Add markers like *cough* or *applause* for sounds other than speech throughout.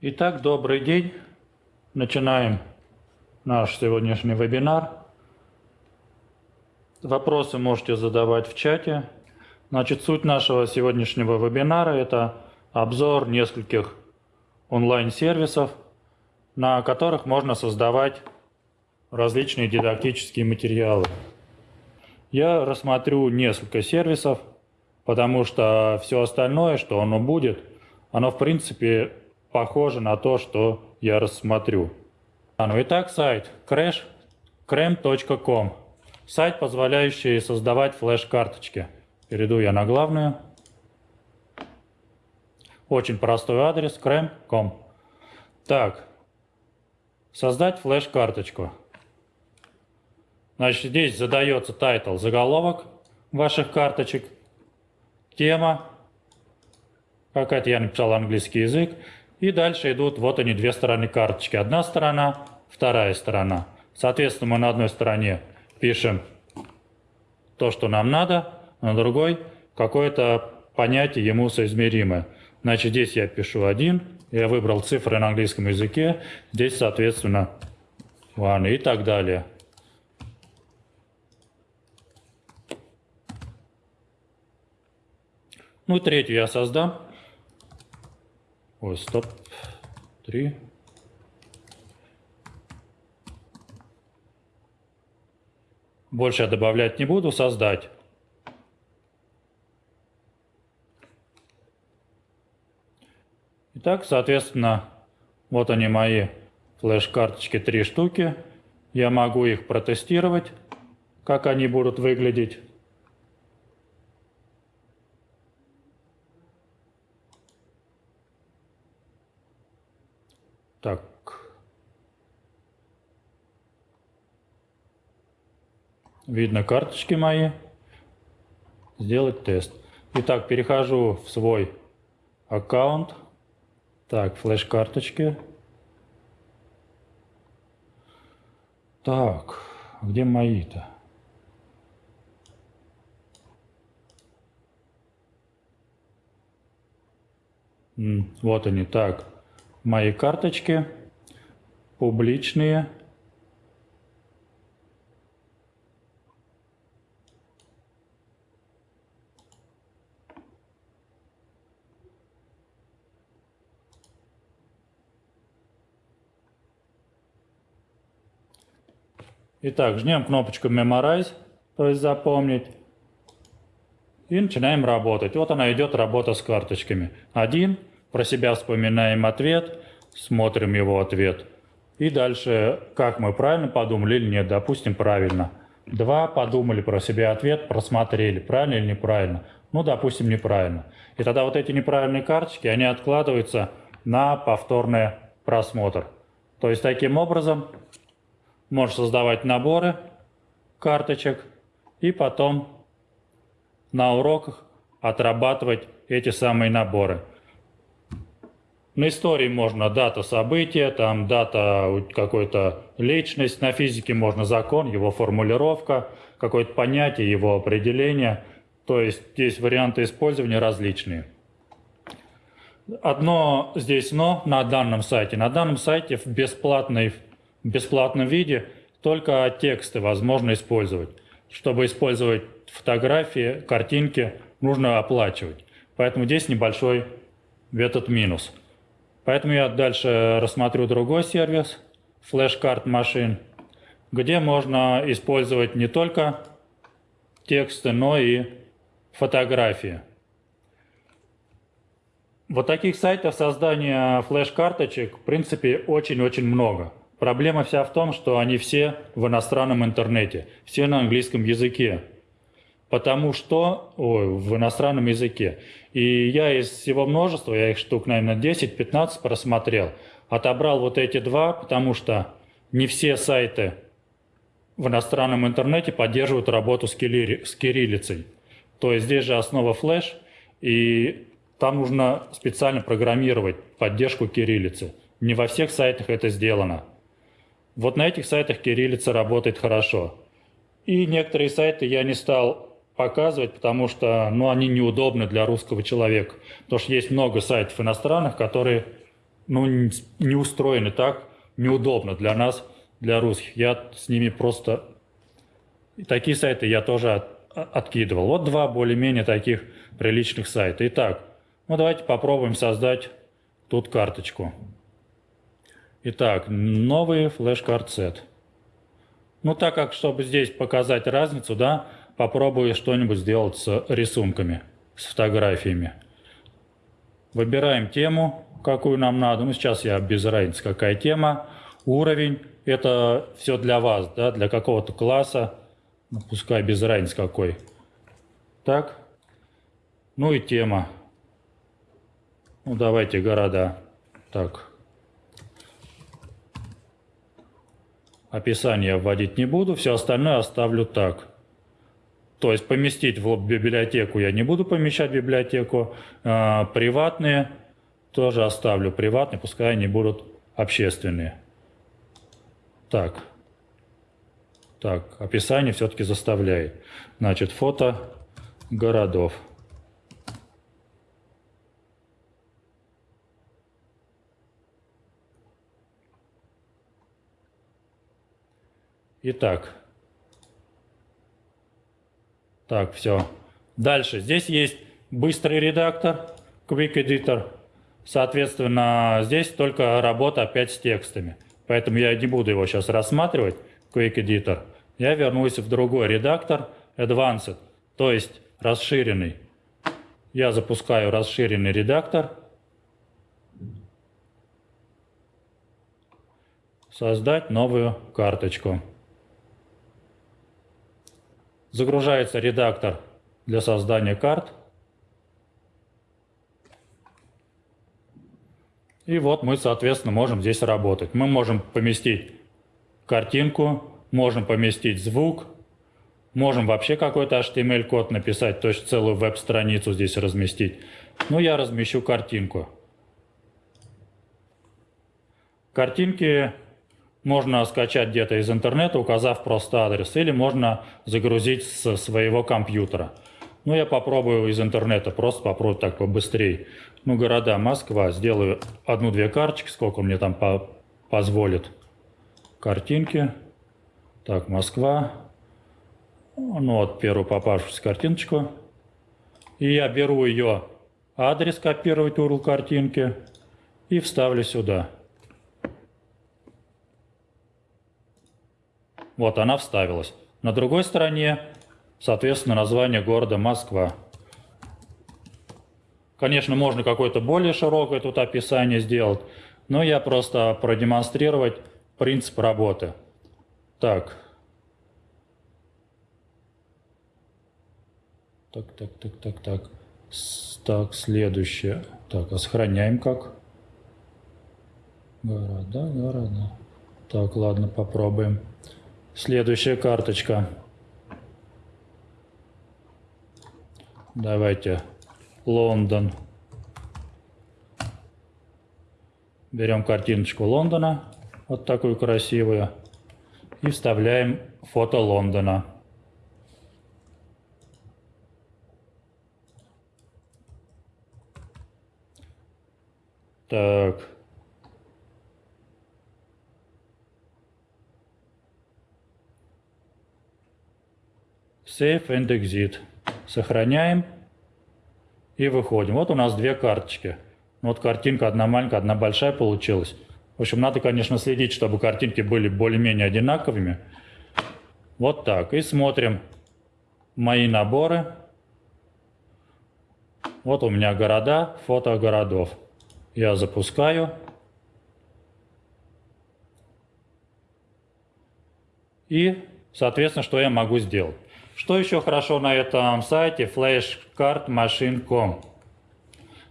Итак, добрый день. Начинаем наш сегодняшний вебинар. Вопросы можете задавать в чате. Значит, суть нашего сегодняшнего вебинара – это обзор нескольких онлайн-сервисов, на которых можно создавать различные дидактические материалы. Я рассмотрю несколько сервисов, потому что все остальное, что оно будет, оно в принципе похоже на то, что я рассмотрю. А, ну итак, сайт crash.com. Сайт, позволяющий создавать флеш-карточки. Перейду я на главную. Очень простой адрес cram.com. Так, создать флеш-карточку. Значит, здесь задается title, заголовок ваших карточек, тема, какая-то я написал английский язык, и дальше идут, вот они, две стороны карточки. Одна сторона, вторая сторона. Соответственно, мы на одной стороне пишем то, что нам надо, на другой какое-то понятие ему соизмеримое. Значит, здесь я пишу один, я выбрал цифры на английском языке, здесь, соответственно, one и так далее. Ну, третью я создам. Ой, стоп. Три. Больше я добавлять не буду, создать. Итак, соответственно, вот они мои флеш-карточки, три штуки. Я могу их протестировать, как они будут выглядеть. Так. Видно карточки мои. Сделать тест. Итак, перехожу в свой аккаунт. Так, флеш-карточки. Так, где мои-то? Вот они, так мои карточки публичные. Итак, жмем кнопочку Memorize, то есть запомнить. И начинаем работать. Вот она идет, работа с карточками. Один, про себя вспоминаем ответ, смотрим его ответ. И дальше, как мы правильно подумали или нет, допустим, правильно. Два, подумали про себя ответ, просмотрели, правильно или неправильно. Ну, допустим, неправильно. И тогда вот эти неправильные карточки, они откладываются на повторный просмотр. То есть, таким образом, можешь создавать наборы карточек и потом на уроках отрабатывать эти самые наборы. На истории можно дата события, там дата какой-то личность, на физике можно закон, его формулировка, какое-то понятие, его определение. То есть здесь варианты использования различные. Одно здесь но на данном сайте. На данном сайте в, бесплатной, в бесплатном виде только тексты возможно использовать. Чтобы использовать фотографии, картинки, нужно оплачивать. Поэтому здесь небольшой этот минус. Поэтому я дальше рассмотрю другой сервис, Machine, где можно использовать не только тексты, но и фотографии. Вот таких сайтов создания флеш-карточек, в принципе, очень-очень много. Проблема вся в том, что они все в иностранном интернете, все на английском языке потому что, ой, в иностранном языке. И я из всего множества, я их штук, наверное, 10-15 просмотрел, отобрал вот эти два, потому что не все сайты в иностранном интернете поддерживают работу с, кири, с кириллицей. То есть здесь же основа флеш, и там нужно специально программировать поддержку кириллицы. Не во всех сайтах это сделано. Вот на этих сайтах кириллица работает хорошо. И некоторые сайты я не стал показывать, потому что ну, они неудобны для русского человека. Потому что есть много сайтов иностранных, которые ну, не устроены так, неудобно для нас, для русских. Я с ними просто... Такие сайты я тоже от, откидывал. Вот два более-менее таких приличных сайта. Итак, ну давайте попробуем создать тут карточку. Итак, новый флеш-карт сет. Ну так как, чтобы здесь показать разницу, да, попробую что-нибудь сделать с рисунками, с фотографиями. Выбираем тему, какую нам надо. Ну сейчас я без разницы, какая тема. Уровень, это все для вас, да, для какого-то класса. Ну, пускай без разницы какой. Так. Ну и тема. Ну давайте города. Так. Описание вводить не буду, все остальное оставлю так. То есть поместить в библиотеку я не буду помещать в библиотеку. А, приватные тоже оставлю приватные, пускай они будут общественные. Так. Так, описание все-таки заставляет. Значит, фото городов. Итак. Так, все. Дальше. Здесь есть быстрый редактор, Quick Editor. Соответственно, здесь только работа опять с текстами. Поэтому я не буду его сейчас рассматривать, Quick Editor. Я вернусь в другой редактор, Advanced, то есть расширенный. Я запускаю расширенный редактор. Создать новую карточку. Загружается редактор для создания карт. И вот мы, соответственно, можем здесь работать. Мы можем поместить картинку, можем поместить звук, можем вообще какой-то HTML-код написать, то есть целую веб-страницу здесь разместить. Ну, я размещу картинку. Картинки можно скачать где-то из интернета, указав просто адрес, или можно загрузить с своего компьютера. Ну, я попробую из интернета, просто попробую так побыстрее. Ну, города Москва, сделаю одну-две карточки, сколько мне там по позволит. Картинки. Так, Москва. Ну, вот первую попавшуюся картиночку. И я беру ее адрес, копировать URL картинки и вставлю сюда. Вот она вставилась. На другой стороне, соответственно, название города Москва. Конечно, можно какое-то более широкое тут описание сделать, но я просто продемонстрировать принцип работы. Так. Так, так, так, так, так. Так, следующее. Так, а сохраняем как? Города, города. Так, ладно, попробуем. Следующая карточка. Давайте Лондон. Берем картиночку Лондона, вот такую красивую, и вставляем фото Лондона. Так. Save and Exit. Сохраняем и выходим. Вот у нас две карточки. Вот картинка одна маленькая, одна большая получилась. В общем, надо, конечно, следить, чтобы картинки были более-менее одинаковыми. Вот так. И смотрим мои наборы. Вот у меня города, фото городов. Я запускаю. И, соответственно, что я могу сделать? Что еще хорошо на этом сайте flashcardmachine.com?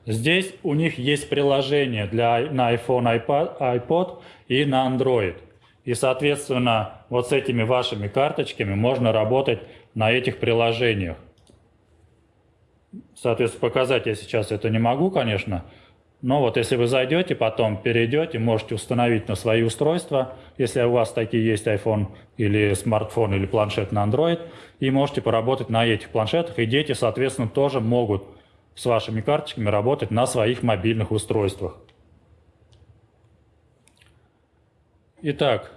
Здесь у них есть приложение для, на iPhone, iPad, iPod и на Android. И, соответственно, вот с этими вашими карточками можно работать на этих приложениях. Соответственно, показать я сейчас это не могу, конечно, но вот если вы зайдете, потом перейдете, можете установить на свои устройства, если у вас такие есть iPhone или смартфон или планшет на Android, и можете поработать на этих планшетах, и дети, соответственно, тоже могут с вашими карточками работать на своих мобильных устройствах. Итак,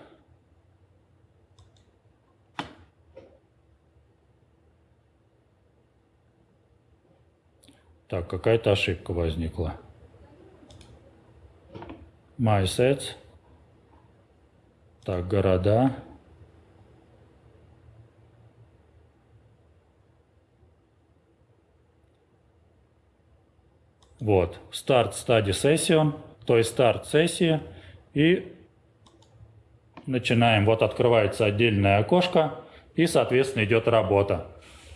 Так, какая-то ошибка возникла. MySets. Так, города. Вот, старт стадии session, то есть старт сессии. И начинаем. Вот открывается отдельное окошко и, соответственно, идет работа.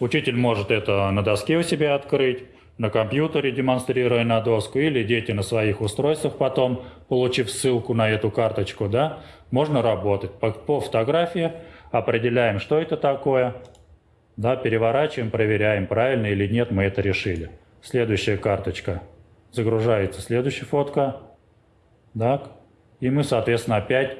Учитель может это на доске у себя открыть, на компьютере, демонстрируя на доску, или дети на своих устройствах потом, получив ссылку на эту карточку, да, можно работать. По, по фотографии определяем, что это такое, да, переворачиваем, проверяем, правильно или нет мы это решили. Следующая карточка. Загружается следующая фотка. Так. И мы, соответственно, опять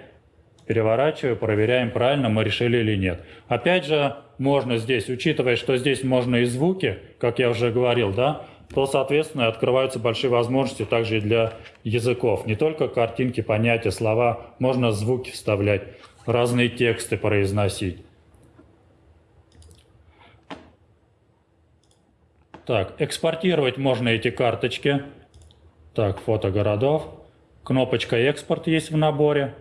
переворачиваем, проверяем, правильно мы решили или нет. Опять же, можно здесь, учитывая, что здесь можно и звуки, как я уже говорил, да, то, соответственно, открываются большие возможности также и для языков. Не только картинки, понятия, слова, можно звуки вставлять, разные тексты произносить. Так, экспортировать можно эти карточки. Так, фото городов. Кнопочка «Экспорт» есть в наборе.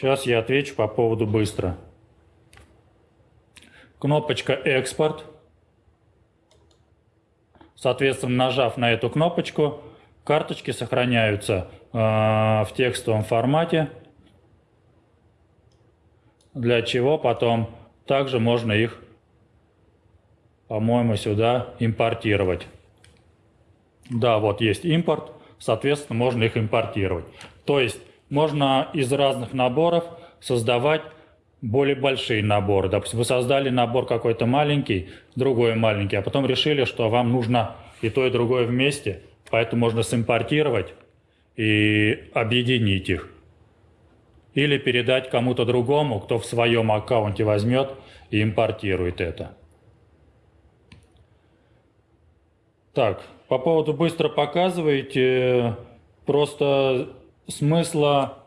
Сейчас я отвечу по поводу быстро. Кнопочка «Экспорт». Соответственно, нажав на эту кнопочку, карточки сохраняются э, в текстовом формате, для чего потом также можно их, по-моему, сюда импортировать. Да, вот есть импорт, соответственно, можно их импортировать. То есть можно из разных наборов создавать более большие наборы. Допустим, вы создали набор какой-то маленький, другой маленький, а потом решили, что вам нужно и то, и другое вместе, поэтому можно симпортировать и объединить их. Или передать кому-то другому, кто в своем аккаунте возьмет и импортирует это. Так, по поводу быстро показываете, просто смысла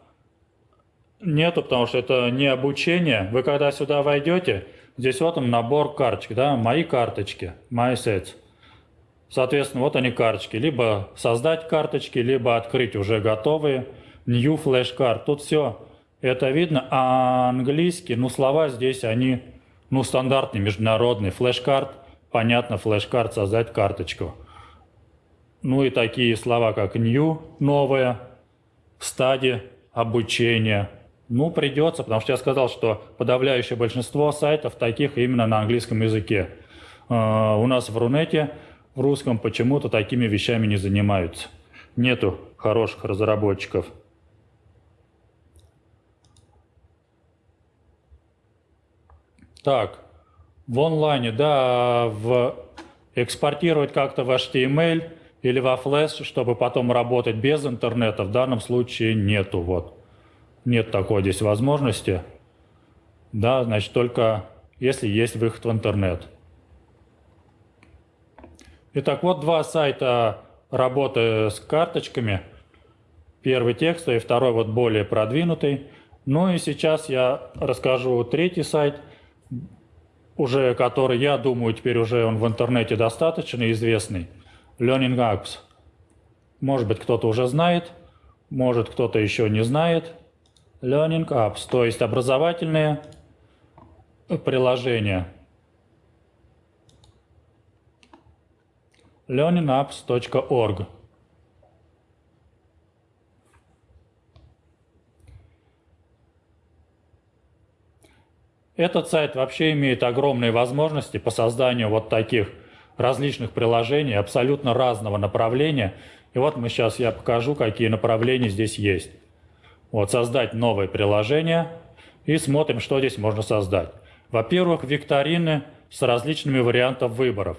нету, потому что это не обучение. Вы когда сюда войдете, здесь вот он набор карточек, да, мои карточки, my sets. Соответственно, вот они карточки. Либо создать карточки, либо открыть уже готовые. New Flash Card. Тут все это видно. А английский, ну слова здесь они, ну стандартные, международные. Флеш-карт, понятно, флеш-карт, создать карточку. Ну и такие слова, как new, стадии обучения. Ну, придется, потому что я сказал, что подавляющее большинство сайтов таких именно на английском языке. Uh, у нас в Рунете, в русском, почему-то такими вещами не занимаются. Нету хороших разработчиков. Так, в онлайне, да, в экспортировать как-то в HTML – или во флеш, чтобы потом работать без интернета, в данном случае нету. Вот. Нет такой здесь возможности. Да, значит, только если есть выход в интернет. Итак, вот два сайта работы с карточками. Первый текстовый, второй вот более продвинутый. Ну и сейчас я расскажу третий сайт, уже который, я думаю, теперь уже он в интернете достаточно известный – Learning Apps. Может быть, кто-то уже знает, может, кто-то еще не знает. Learning Apps, то есть образовательные приложения. learningapps.org Этот сайт вообще имеет огромные возможности по созданию вот таких различных приложений абсолютно разного направления. И вот мы сейчас я покажу, какие направления здесь есть. Вот создать новое приложение и смотрим, что здесь можно создать. Во-первых, викторины с различными вариантами выборов.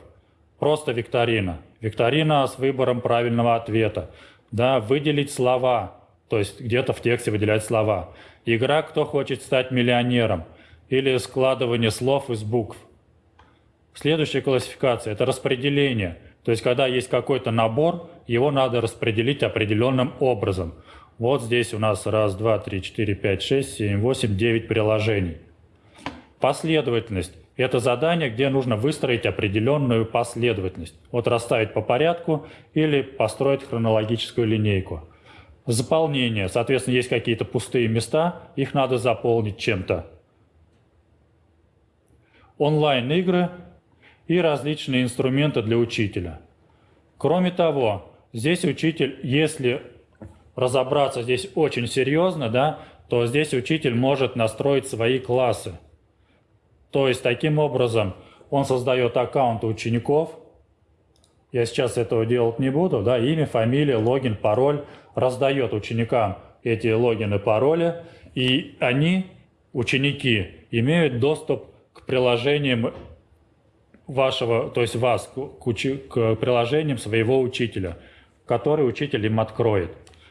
Просто викторина. Викторина с выбором правильного ответа. Да, выделить слова, то есть где-то в тексте выделять слова. Игра «Кто хочет стать миллионером» или складывание слов из букв. Следующая классификация – это распределение. То есть, когда есть какой-то набор, его надо распределить определенным образом. Вот здесь у нас раз, два, три, четыре, пять, шесть, семь, восемь, девять приложений. Последовательность – это задание, где нужно выстроить определенную последовательность. Вот расставить по порядку или построить хронологическую линейку. Заполнение. Соответственно, есть какие-то пустые места, их надо заполнить чем-то. Онлайн-игры и различные инструменты для учителя. Кроме того, здесь учитель, если разобраться здесь очень серьезно, да, то здесь учитель может настроить свои классы. То есть таким образом он создает аккаунты учеников. Я сейчас этого делать не буду. Да, имя, фамилия, логин, пароль. Раздает ученикам эти логины, пароли. И они, ученики, имеют доступ к приложениям вашего, то есть вас, к, учи, к приложениям своего учителя, который учитель им откроет.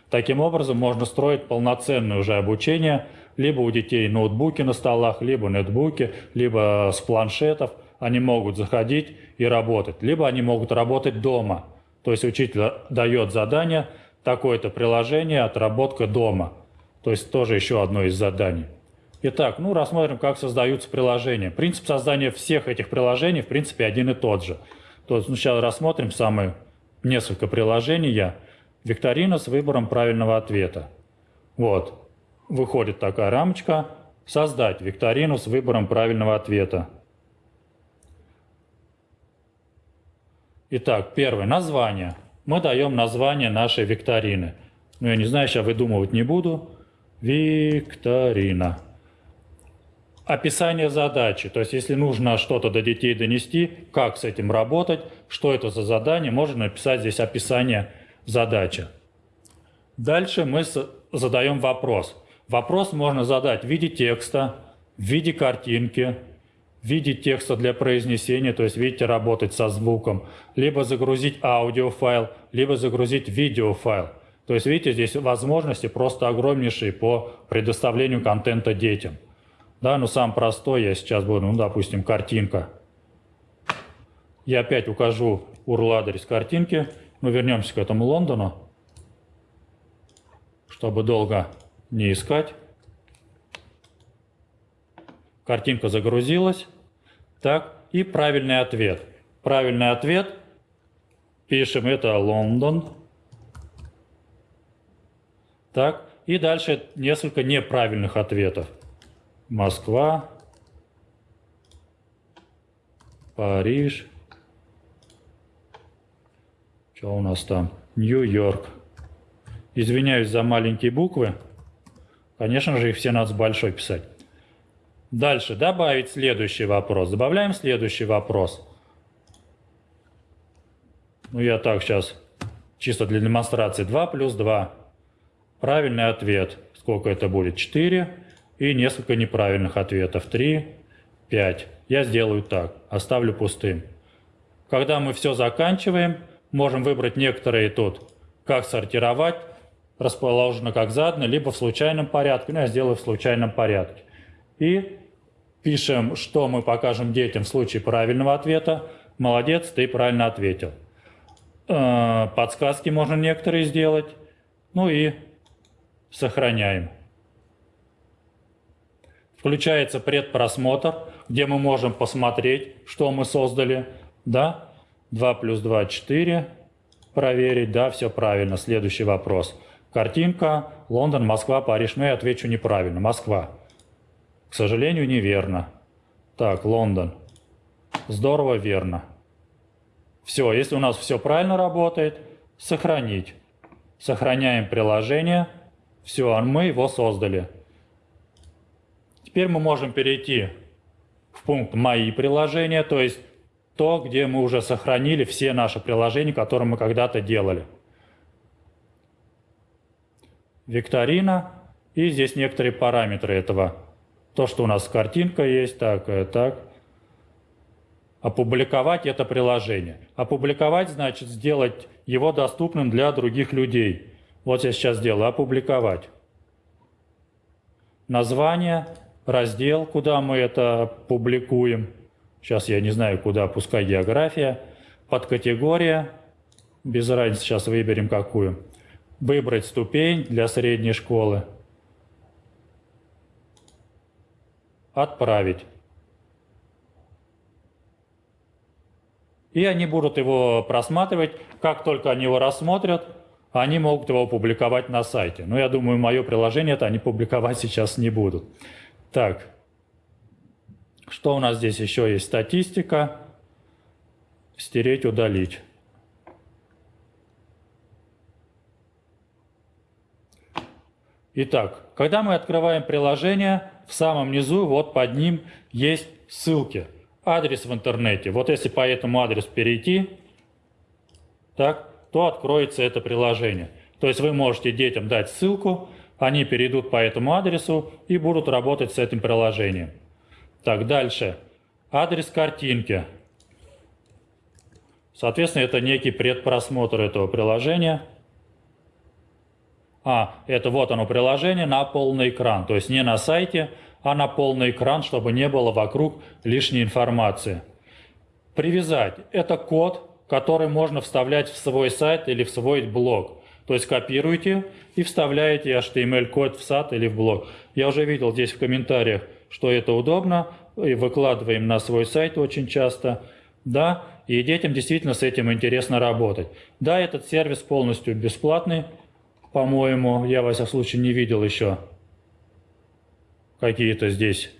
Таким образом можно строить полноценное уже обучение, либо у детей ноутбуки на столах, либо нетбуки, либо с планшетов. Они могут заходить и работать, либо они могут работать дома. То есть учитель дает задание, такое-то приложение, отработка дома. То есть тоже еще одно из заданий. Итак, ну рассмотрим, как создаются приложения. Принцип создания всех этих приложений, в принципе, один и тот же. То есть сначала рассмотрим самые несколько приложений. Викторина с выбором правильного ответа. Вот, выходит такая рамочка. Создать викторину с выбором правильного ответа. Итак, первое, название. Мы даем название нашей викторины. Ну, я не знаю, сейчас выдумывать не буду. Викторина описание задачи. То есть, если нужно что-то до детей донести, как с этим работать, что это за задание, можно написать здесь описание задачи. Дальше мы задаем вопрос. Вопрос можно задать в виде текста, в виде картинки, в виде текста для произнесения, то есть, видите, работать со звуком, либо загрузить аудиофайл, либо загрузить видеофайл. То есть, видите, здесь возможности просто огромнейшие по предоставлению контента детям. Да, ну сам простой я сейчас буду, ну, допустим, картинка. Я опять укажу URL адрес картинки. Мы вернемся к этому Лондону, чтобы долго не искать. Картинка загрузилась. Так, и правильный ответ. Правильный ответ. Пишем это Лондон. Так, и дальше несколько неправильных ответов. Москва, Париж, что у нас там, Нью-Йорк. Извиняюсь за маленькие буквы. Конечно же, их все надо с большой писать. Дальше. Добавить следующий вопрос. Добавляем следующий вопрос. Ну, я так сейчас, чисто для демонстрации. 2 плюс 2. Правильный ответ. Сколько это будет? 4 и несколько неправильных ответов. 3, 5. Я сделаю так, оставлю пустым. Когда мы все заканчиваем, можем выбрать некоторые тут, как сортировать, расположено как задано, либо в случайном порядке. Ну, я сделаю в случайном порядке. И пишем, что мы покажем детям в случае правильного ответа. Молодец, ты правильно ответил. Э, подсказки можно некоторые сделать. Ну и сохраняем. Включается предпросмотр, где мы можем посмотреть, что мы создали. Да, 2 плюс 2 – 4. Проверить, да, все правильно. Следующий вопрос. Картинка Лондон, Москва, Париж. Ну, я отвечу неправильно. Москва. К сожалению, неверно. Так, Лондон. Здорово, верно. Все, если у нас все правильно работает, сохранить. Сохраняем приложение. Все, мы его создали. Теперь мы можем перейти в пункт «Мои приложения», то есть то, где мы уже сохранили все наши приложения, которые мы когда-то делали. Викторина. И здесь некоторые параметры этого. То, что у нас картинка есть, так, э, так. Опубликовать это приложение. Опубликовать значит сделать его доступным для других людей. Вот я сейчас сделаю «Опубликовать». Название, раздел, куда мы это публикуем. Сейчас я не знаю, куда, пускай география. подкатегория, без разницы, сейчас выберем какую. Выбрать ступень для средней школы. Отправить. И они будут его просматривать. Как только они его рассмотрят, они могут его публиковать на сайте. Но я думаю, мое приложение это они публиковать *laughs* сейчас не будут. Так, что у нас здесь еще есть? Статистика. Стереть, удалить. Итак, когда мы открываем приложение, в самом низу, вот под ним есть ссылки. Адрес в интернете. Вот если по этому адресу перейти, так, то откроется это приложение. То есть вы можете детям дать ссылку, они перейдут по этому адресу и будут работать с этим приложением. Так, дальше. Адрес картинки. Соответственно, это некий предпросмотр этого приложения. А, это вот оно приложение на полный экран. То есть не на сайте, а на полный экран, чтобы не было вокруг лишней информации. Привязать. Это код, который можно вставлять в свой сайт или в свой блог. То есть копируете и вставляете HTML-код в сад или в блог. Я уже видел здесь в комментариях, что это удобно, и выкладываем на свой сайт очень часто. Да, и детям действительно с этим интересно работать. Да, этот сервис полностью бесплатный, по-моему, я, во всяком случае, не видел еще какие-то здесь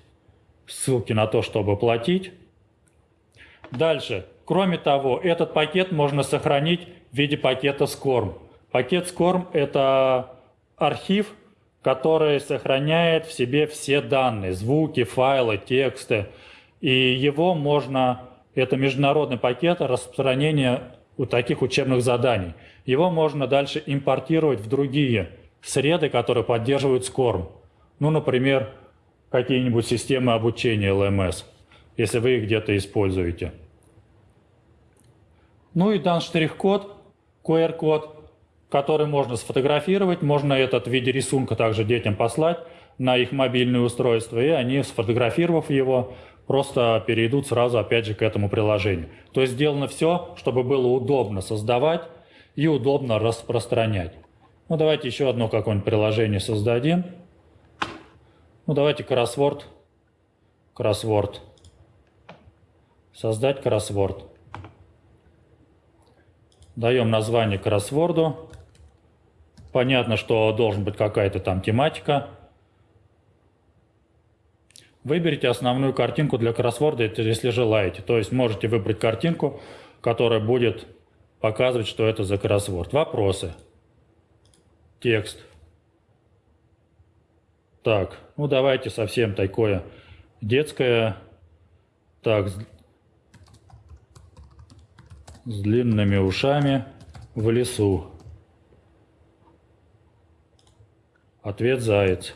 ссылки на то, чтобы платить. Дальше. Кроме того, этот пакет можно сохранить в виде пакета SCORM. Пакет SCORM – это архив, который сохраняет в себе все данные, звуки, файлы, тексты. И его можно, это международный пакет распространения у таких учебных заданий. Его можно дальше импортировать в другие среды, которые поддерживают SCORM. Ну, например, какие-нибудь системы обучения LMS, если вы их где-то используете. Ну и дан штрих-код, QR-код, который можно сфотографировать, можно этот в виде рисунка также детям послать на их мобильное устройство, и они, сфотографировав его, просто перейдут сразу опять же к этому приложению. То есть сделано все, чтобы было удобно создавать и удобно распространять. Ну давайте еще одно какое-нибудь приложение создадим. Ну давайте кроссворд. Кроссворд. Создать кроссворд. Даем название кроссворду. Понятно, что должен быть какая-то там тематика. Выберите основную картинку для кроссворда, если желаете. То есть можете выбрать картинку, которая будет показывать, что это за кроссворд. Вопросы. Текст. Так, ну давайте совсем такое детское. Так, с, длинными ушами в лесу. Ответ заяц.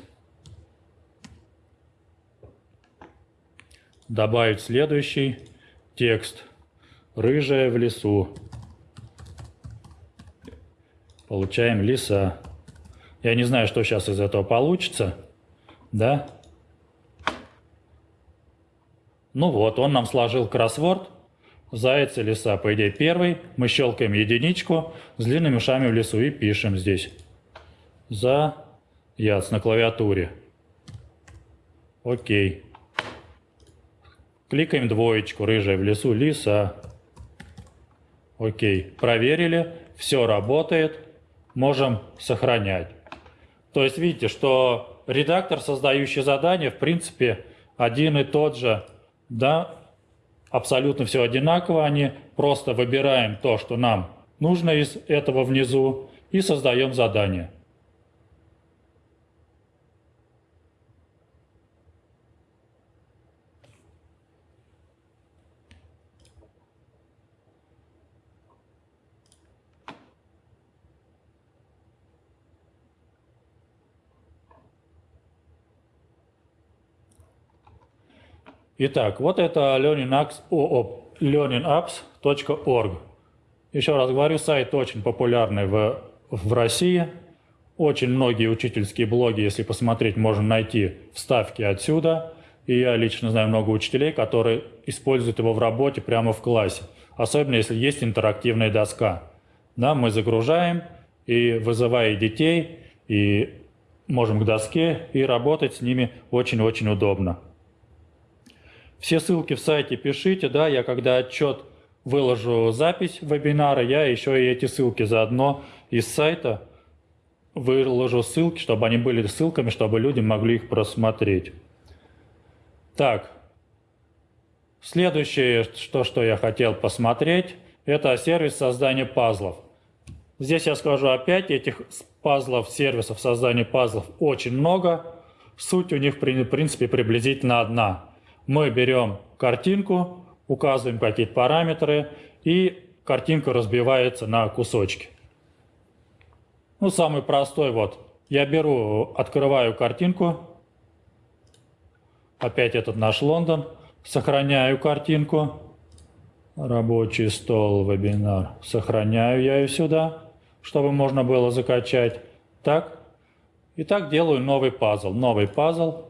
Добавить следующий текст. Рыжая в лесу. Получаем лиса. Я не знаю, что сейчас из этого получится. Да? Ну вот, он нам сложил кроссворд. Заяц и лиса, по идее, первый. Мы щелкаем единичку с длинными ушами в лесу и пишем здесь. За яц на клавиатуре. Окей. Кликаем двоечку, рыжая в лесу, лиса. Окей, проверили, все работает, можем сохранять. То есть видите, что редактор, создающий задание, в принципе, один и тот же, да, абсолютно все одинаково, они просто выбираем то, что нам нужно из этого внизу и создаем задание. Итак, вот это learningapps.org. Еще раз говорю, сайт очень популярный в, в России. Очень многие учительские блоги, если посмотреть, можно найти вставки отсюда. И я лично знаю много учителей, которые используют его в работе прямо в классе. особенно если есть интерактивная доска. Да, мы загружаем и вызывая детей, и можем к доске и работать с ними очень-очень удобно. Все ссылки в сайте пишите, да, я когда отчет выложу запись вебинара, я еще и эти ссылки заодно из сайта выложу ссылки, чтобы они были ссылками, чтобы люди могли их просмотреть. Так, следующее, что, что я хотел посмотреть, это сервис создания пазлов. Здесь я скажу опять, этих пазлов, сервисов создания пазлов очень много. Суть у них, в принципе, приблизительно одна. Мы берем картинку, указываем какие-то параметры, и картинка разбивается на кусочки. Ну, самый простой вот. Я беру, открываю картинку. Опять этот наш Лондон. Сохраняю картинку. Рабочий стол, вебинар. Сохраняю я ее сюда чтобы можно было закачать. Так. И так делаю новый пазл. Новый пазл.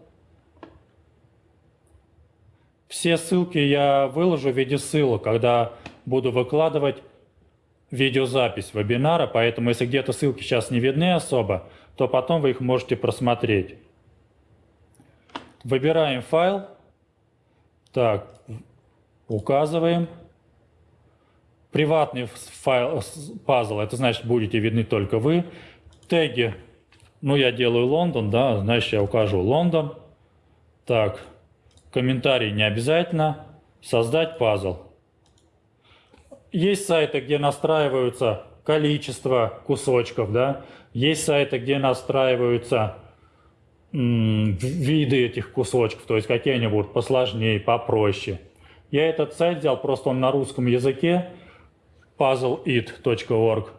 Все ссылки я выложу в виде ссылок, когда буду выкладывать видеозапись вебинара, поэтому если где-то ссылки сейчас не видны особо, то потом вы их можете просмотреть. Выбираем файл. Так, указываем. Приватный файл, пазл, это значит, будете видны только вы. Теги, ну, я делаю Лондон, да, значит, я укажу Лондон. Так, комментарий не обязательно. Создать пазл. Есть сайты, где настраиваются количество кусочков, да. Есть сайты, где настраиваются виды этих кусочков, то есть какие они будут посложнее, попроще. Я этот сайт взял, просто он на русском языке, puzzleit.org.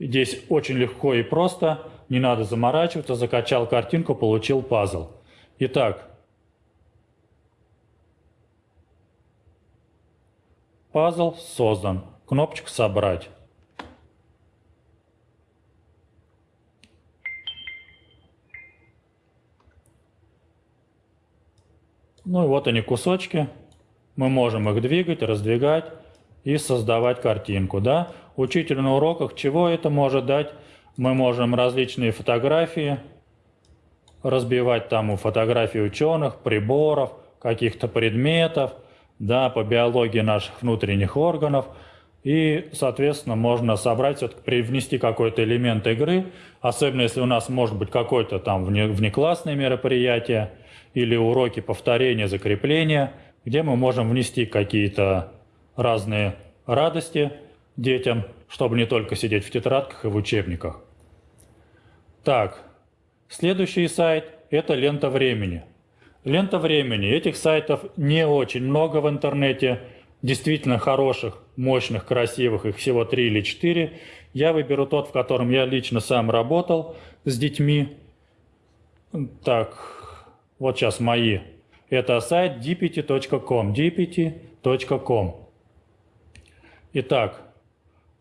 Здесь очень легко и просто, не надо заморачиваться, закачал картинку, получил пазл. Итак, пазл создан. Кнопочка «Собрать». Ну и вот они кусочки. Мы можем их двигать, раздвигать и создавать картинку. Да? Учитель на уроках чего это может дать? Мы можем различные фотографии разбивать там у фотографий ученых, приборов, каких-то предметов, да, по биологии наших внутренних органов. И, соответственно, можно собрать, все-таки привнести какой-то элемент игры, особенно если у нас может быть какое-то там внеклассное мероприятие или уроки повторения, закрепления, где мы можем внести какие-то разные радости детям, чтобы не только сидеть в тетрадках и в учебниках. Так, следующий сайт – это лента времени. Лента времени. Этих сайтов не очень много в интернете, действительно хороших, мощных, красивых, их всего три или четыре. Я выберу тот, в котором я лично сам работал с детьми. Так, вот сейчас мои. Это сайт dpt.com, dpt.com. Итак,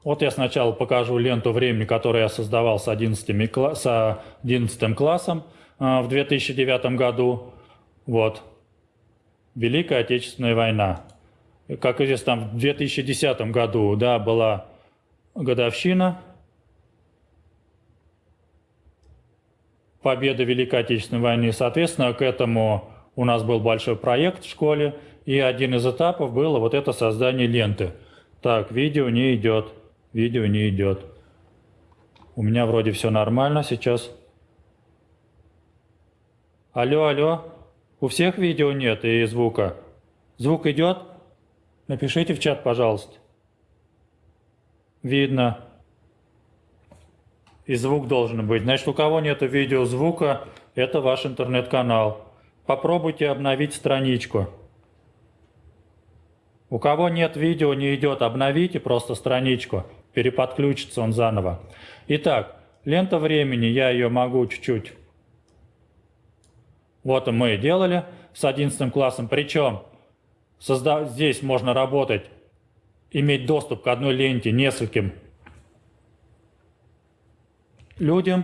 вот я сначала покажу ленту времени, которую я создавал с 11, с 11 классом а, в 2009 году. Вот. Великая Отечественная война. Как известно, там в 2010 году да, была годовщина победы Великой Отечественной войны. Соответственно, к этому у нас был большой проект в школе, и один из этапов было вот это создание ленты – так, видео не идет. Видео не идет. У меня вроде все нормально сейчас. Алло, алло. У всех видео нет и звука. Звук идет? Напишите в чат, пожалуйста. Видно. И звук должен быть. Значит, у кого нет видео звука, это ваш интернет-канал. Попробуйте обновить страничку. У кого нет видео, не идет, обновите просто страничку, переподключится он заново. Итак, лента времени, я ее могу чуть-чуть... Вот мы делали с 11 классом, причем созда... здесь можно работать, иметь доступ к одной ленте нескольким людям.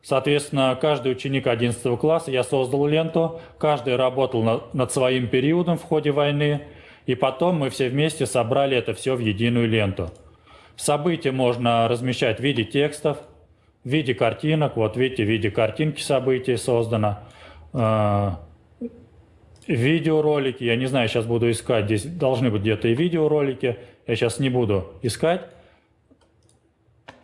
Соответственно, каждый ученик 11 класса, я создал ленту, каждый работал над своим периодом в ходе войны, И потом мы все вместе собрали это все в единую ленту. События можно размещать в виде текстов, в виде картинок. Вот видите, в виде картинки событий создано. А, видеоролики, я не знаю, сейчас буду искать, здесь должны быть где-то и видеоролики, я сейчас не буду искать.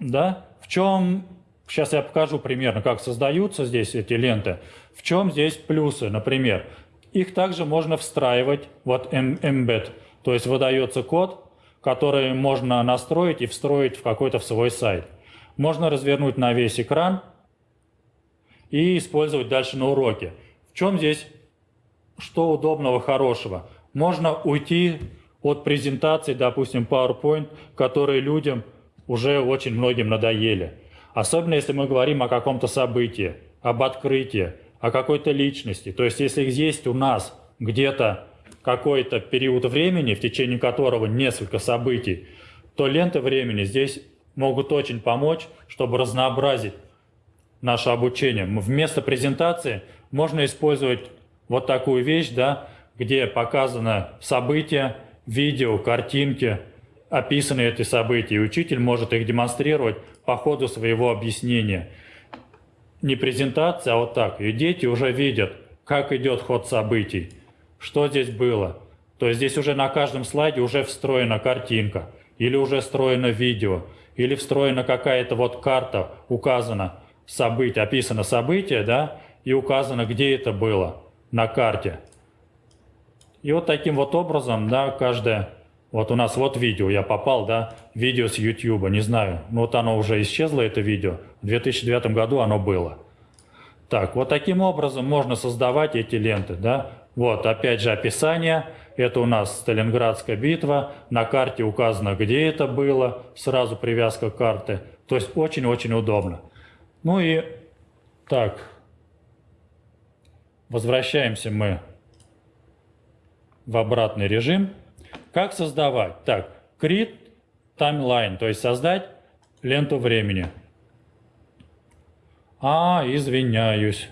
Да, в чем, сейчас я покажу примерно, как создаются здесь эти ленты. В чем здесь плюсы, например. Их также можно встраивать, вот embed, то есть выдается код, который можно настроить и встроить в какой-то свой сайт. Можно развернуть на весь экран и использовать дальше на уроке. В чем здесь, что удобного, хорошего? Можно уйти от презентаций, допустим, PowerPoint, которые людям уже очень многим надоели. Особенно если мы говорим о каком-то событии, об открытии, о какой-то личности. То есть если есть у нас где-то какой-то период времени, в течение которого несколько событий, то ленты времени здесь могут очень помочь, чтобы разнообразить наше обучение. Вместо презентации можно использовать вот такую вещь, да, где показано события, видео, картинки, описаны эти события, и учитель может их демонстрировать по ходу своего объяснения. Не презентация, а вот так. И дети уже видят, как идет ход событий, что здесь было. То есть здесь уже на каждом слайде уже встроена картинка, или уже встроено видео, или встроена какая-то вот карта, указано событие, описано событие, да, и указано, где это было на карте. И вот таким вот образом, да, каждое, вот у нас вот видео, я попал, да, видео с YouTube, не знаю, ну вот оно уже исчезло, это видео, в 2009 году оно было. Так, вот таким образом можно создавать эти ленты, да, вот опять же описание, это у нас Сталинградская битва, на карте указано, где это было, сразу привязка карты, то есть очень-очень удобно. Ну и так, возвращаемся мы в обратный режим. Как создавать? Так, create timeline, то есть создать ленту времени. А, извиняюсь.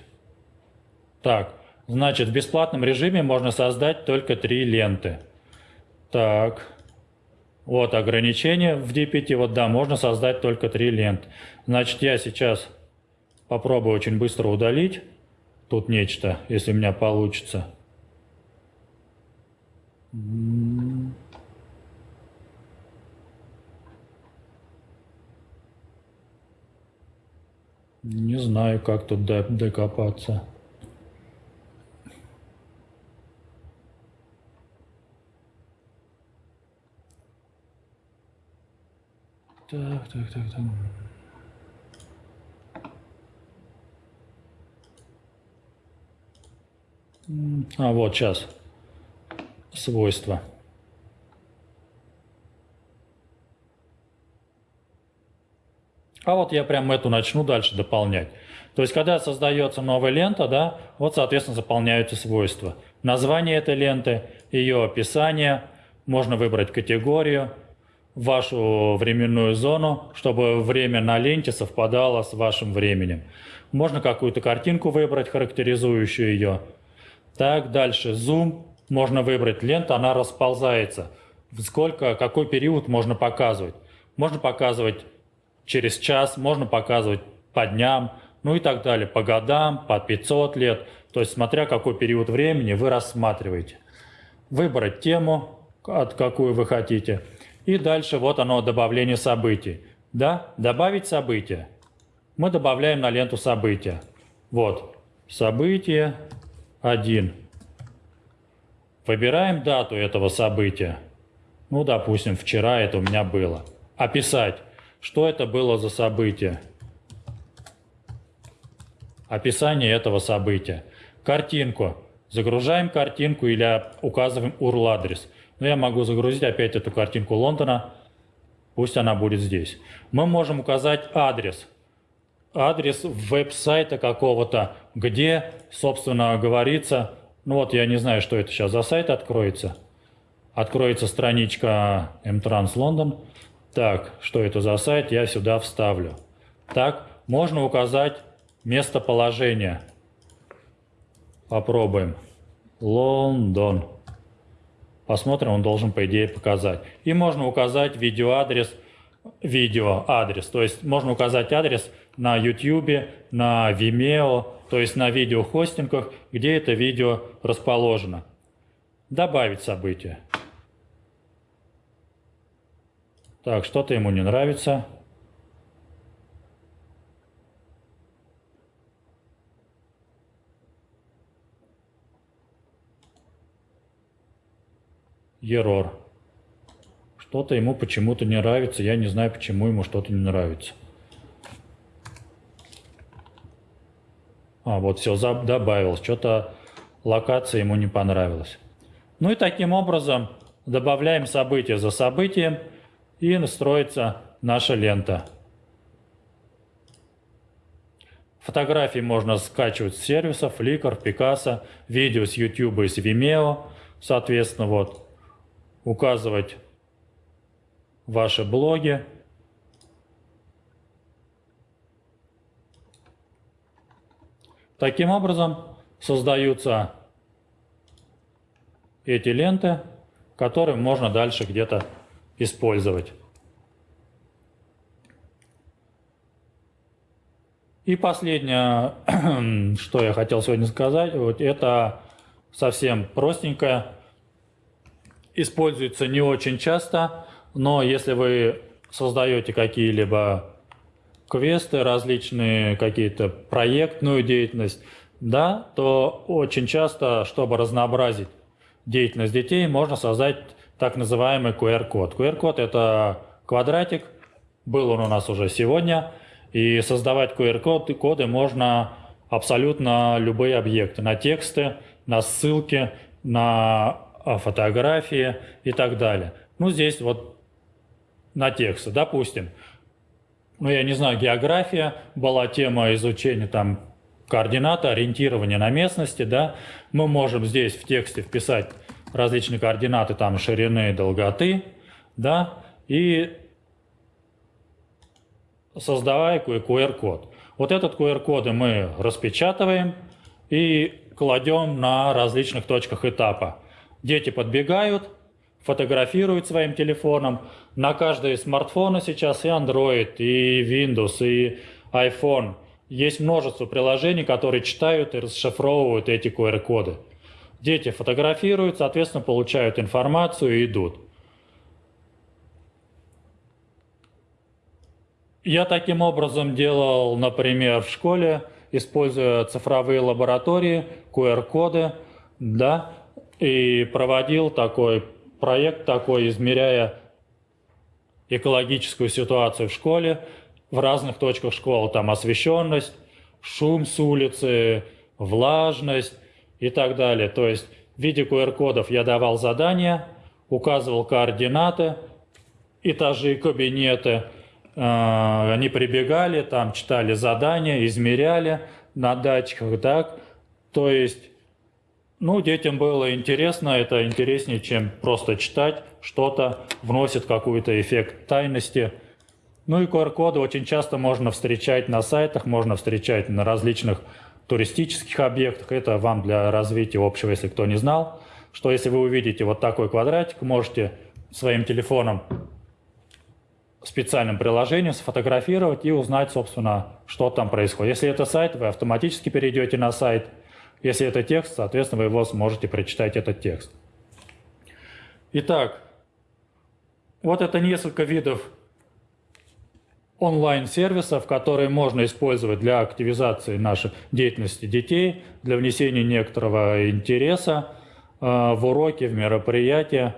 Так, значит, в бесплатном режиме можно создать только три ленты. Так, вот ограничение в DPT, вот да, можно создать только три ленты. Значит, я сейчас попробую очень быстро удалить тут нечто, если у меня получится. Не знаю, как тут докопаться. Так, так, так, так. А, вот сейчас свойства. А вот я прям эту начну дальше дополнять. То есть, когда создается новая лента, да, вот, соответственно, заполняются свойства. Название этой ленты, ее описание, можно выбрать категорию, вашу временную зону, чтобы время на ленте совпадало с вашим временем. Можно какую-то картинку выбрать, характеризующую ее. Так, дальше, зум, можно выбрать ленту, она расползается. Сколько, какой период можно показывать. Можно показывать через час, можно показывать по дням, ну и так далее, по годам, по 500 лет. То есть смотря какой период времени вы рассматриваете. Выбрать тему, от какую вы хотите. И дальше вот оно, добавление событий. Да, добавить события. Мы добавляем на ленту события. Вот, событие 1. Выбираем дату этого события. Ну, допустим, вчера это у меня было. Описать, что это было за событие. Описание этого события. Картинку. Загружаем картинку или указываем URL-адрес. Но я могу загрузить опять эту картинку Лондона. Пусть она будет здесь. Мы можем указать адрес. Адрес веб-сайта какого-то, где, собственно, говорится ну вот я не знаю, что это сейчас за сайт откроется. Откроется страничка M-Trans London. Так, что это за сайт, я сюда вставлю. Так, можно указать местоположение. Попробуем. Лондон. Посмотрим, он должен, по идее, показать. И можно указать видеоадрес, видеоадрес. То есть можно указать адрес на YouTube, на Vimeo, то есть на видеохостингах, где это видео расположено. Добавить событие. Так, что-то ему не нравится. Error. Что-то ему почему-то не нравится. Я не знаю, почему ему что-то не нравится. А, вот все, добавил. Что-то локация ему не понравилась. Ну и таким образом добавляем событие за событием и настроится наша лента. Фотографии можно скачивать с сервисов Flickr, Picasa, видео с YouTube и с Vimeo, соответственно, вот, указывать ваши блоги. Таким образом создаются эти ленты, которые можно дальше где-то использовать. И последнее, *clears throat* что я хотел сегодня сказать, вот это совсем простенькое, используется не очень часто, но если вы создаете какие-либо квесты, различные какие-то проектную деятельность, да, то очень часто, чтобы разнообразить деятельность детей, можно создать так называемый QR-код. QR-код – это квадратик, был он у нас уже сегодня, и создавать QR-коды можно абсолютно любые объекты, на тексты, на ссылки, на а, фотографии и так далее. Ну, здесь вот на тексты, допустим. Ну, я не знаю, география, была тема изучения там координаты, ориентирования на местности, да. Мы можем здесь в тексте вписать различные координаты там ширины, долготы, да, и создавая QR-код. Вот этот QR-коды мы распечатываем и кладем на различных точках этапа. Дети подбегают, фотографируют своим телефоном. На каждой смартфона сейчас и Android, и Windows, и iPhone. Есть множество приложений, которые читают и расшифровывают эти QR-коды. Дети фотографируют, соответственно, получают информацию и идут. Я таким образом делал, например, в школе, используя цифровые лаборатории, QR-коды, да, и проводил такой проект, такой, измеряя экологическую ситуацию в школе, в разных точках школы, там освещенность, шум с улицы, влажность, и так далее. То есть в виде QR-кодов я давал задания, указывал координаты, этажи, кабинеты. Э, они прибегали, там читали задания, измеряли на датчиках, так. То есть, ну, детям было интересно, это интереснее, чем просто читать что-то, вносит какой-то эффект тайности. Ну и QR-коды очень часто можно встречать на сайтах, можно встречать на различных туристических объектах. Это вам для развития общего, если кто не знал, что если вы увидите вот такой квадратик, можете своим телефоном специальным приложением сфотографировать и узнать, собственно, что там происходит. Если это сайт, вы автоматически перейдете на сайт. Если это текст, соответственно, вы его сможете прочитать этот текст. Итак, вот это несколько видов онлайн-сервисов, которые можно использовать для активизации нашей деятельности детей, для внесения некоторого интереса э, в уроки, в мероприятия.